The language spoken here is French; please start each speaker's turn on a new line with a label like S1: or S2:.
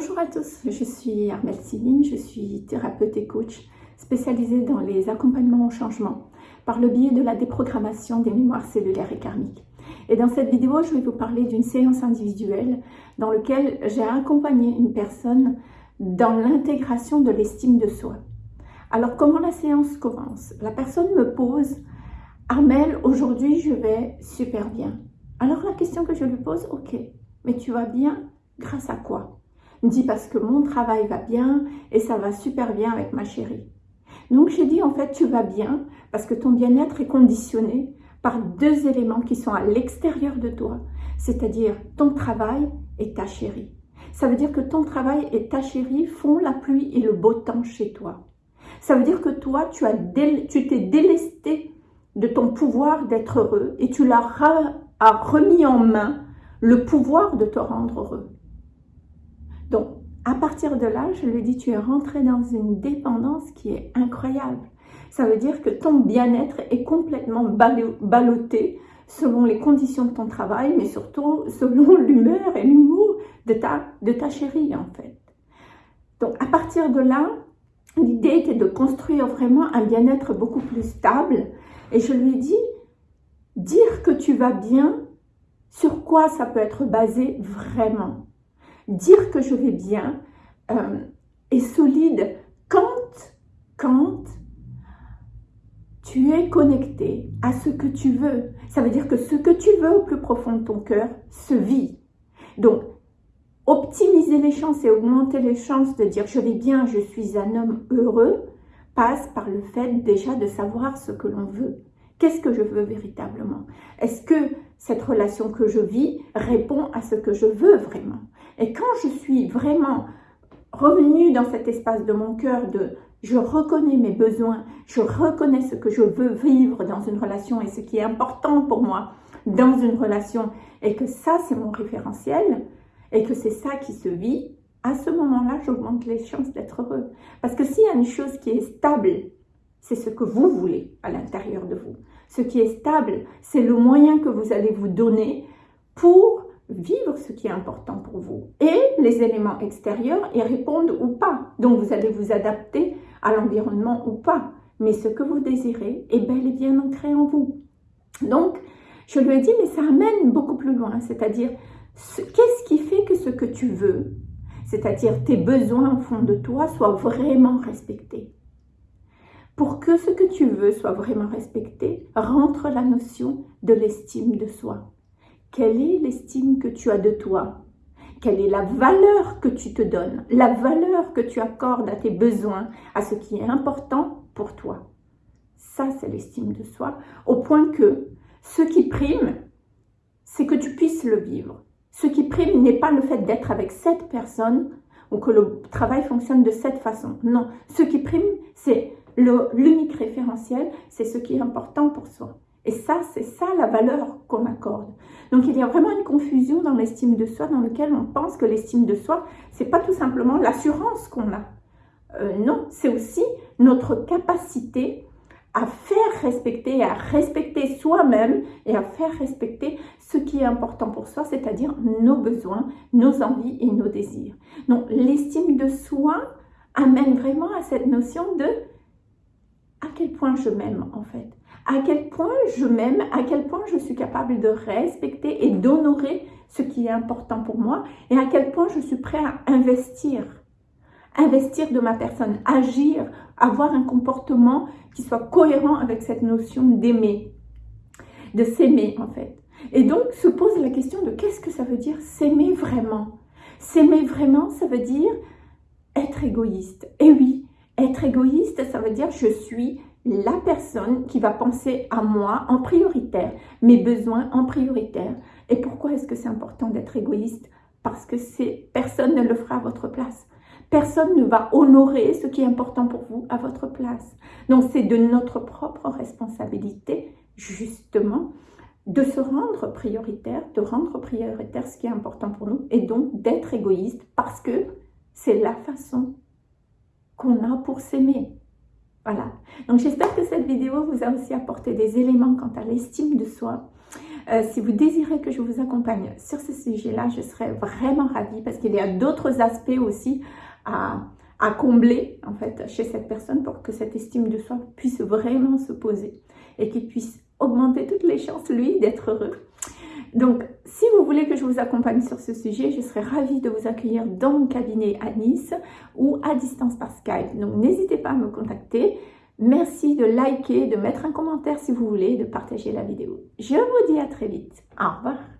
S1: Bonjour à tous, je suis Armelle Céline, je suis thérapeute et coach spécialisée dans les accompagnements au changement par le biais de la déprogrammation des mémoires cellulaires et karmiques. Et dans cette vidéo, je vais vous parler d'une séance individuelle dans laquelle j'ai accompagné une personne dans l'intégration de l'estime de soi. Alors, comment la séance commence? La personne me pose « Armel, aujourd'hui, je vais super bien. » Alors, la question que je lui pose « Ok, mais tu vas bien grâce à quoi ?» Il me dit « Parce que mon travail va bien et ça va super bien avec ma chérie. » Donc, j'ai dit « En fait, tu vas bien parce que ton bien-être est conditionné par deux éléments qui sont à l'extérieur de toi, c'est-à-dire ton travail et ta chérie. Ça veut dire que ton travail et ta chérie font la pluie et le beau temps chez toi. Ça veut dire que toi, tu t'es délesté de ton pouvoir d'être heureux et tu l'as remis en main le pouvoir de te rendre heureux. À partir de là, je lui dis, tu es rentré dans une dépendance qui est incroyable. Ça veut dire que ton bien-être est complètement ballotté selon les conditions de ton travail, mais surtout selon l'humeur et l'humour de ta, de ta chérie, en fait. Donc, à partir de là, l'idée était de construire vraiment un bien-être beaucoup plus stable. Et je lui dis, dire que tu vas bien, sur quoi ça peut être basé vraiment? Dire que je vais bien euh, est solide quand, quand tu es connecté à ce que tu veux. Ça veut dire que ce que tu veux au plus profond de ton cœur se vit. Donc, optimiser les chances et augmenter les chances de dire je vais bien, je suis un homme heureux, passe par le fait déjà de savoir ce que l'on veut. Qu'est-ce que je veux véritablement? Est-ce que cette relation que je vis répond à ce que je veux vraiment? Et quand je suis vraiment revenue dans cet espace de mon cœur de je reconnais mes besoins, je reconnais ce que je veux vivre dans une relation et ce qui est important pour moi dans une relation et que ça c'est mon référentiel et que c'est ça qui se vit, à ce moment-là, j'augmente les chances d'être heureux. Parce que s'il y a une chose qui est stable, c'est ce que vous voulez à l'intérieur de vous. Ce qui est stable, c'est le moyen que vous allez vous donner pour vivre ce qui est important pour vous. Et les éléments extérieurs y répondent ou pas. Donc vous allez vous adapter à l'environnement ou pas. Mais ce que vous désirez est bel et bien ancré en vous. Donc, je lui ai dit, mais ça amène beaucoup plus loin. C'est-à-dire, qu'est-ce qui fait que ce que tu veux, c'est-à-dire tes besoins au fond de toi, soient vraiment respectés? Pour que ce que tu veux soit vraiment respecté, rentre la notion de l'estime de soi. Quelle est l'estime que tu as de toi? Quelle est la valeur que tu te donnes, la valeur que tu accordes à tes besoins, à ce qui est important pour toi. Ça, c'est l'estime de soi, au point que ce qui prime, c'est que tu puisses le vivre. Ce qui prime n'est pas le fait d'être avec cette personne ou que le travail fonctionne de cette façon. Non, ce qui prime, c'est l'unique référentiel, c'est ce qui est important pour soi. Et ça, c'est ça la valeur qu'on accorde. Donc il y a vraiment une confusion dans l'estime de soi dans lequel on pense que l'estime de soi, c'est pas tout simplement l'assurance qu'on a. Euh, non, c'est aussi notre capacité à faire respecter, à respecter soi-même et à faire respecter ce qui est important pour soi, c'est-à-dire nos besoins, nos envies et nos désirs. Donc l'estime de soi amène vraiment à cette notion de à quel point je m'aime en fait? À quel point je m'aime, à quel point je suis capable de respecter et d'honorer ce qui est important pour moi et à quel point je suis prêt à investir. Investir de ma personne, agir, avoir un comportement qui soit cohérent avec cette notion d'aimer, de s'aimer en fait. Et donc se pose la question de qu'est-ce que ça veut dire s'aimer vraiment? S'aimer vraiment, ça veut dire être égoïste. Et oui, être égoïste, ça veut dire je suis la personne qui va penser à moi en prioritaire, mes besoins en prioritaire. Et pourquoi est-ce que c'est important d'être égoïste? Parce que personne ne le fera à votre place. Personne ne va honorer ce qui est important pour vous à votre place. Donc c'est de notre propre responsabilité, justement, de se rendre prioritaire, de rendre prioritaire ce qui est important pour nous et donc d'être égoïste parce que c'est la façon qu'on a pour s'aimer. Voilà. Donc j'espère que cette vidéo vous a aussi apporté des éléments quant à l'estime de soi Euh, si vous désirez que je vous accompagne sur ce sujet-là, je serais vraiment ravie parce qu'il y a d'autres aspects aussi à, à combler en fait chez cette personne pour que cette estime de soi puisse vraiment se poser et qu'il puisse augmenter toutes les chances, lui, d'être heureux. Donc, si vous voulez que je vous accompagne sur ce sujet, je serais ravie de vous accueillir dans mon cabinet à Nice ou à distance par Skype. Donc, n'hésitez pas à me contacter. Merci de liker, de mettre un commentaire si vous voulez, de partager la vidéo. Je vous dis à très vite. Au revoir.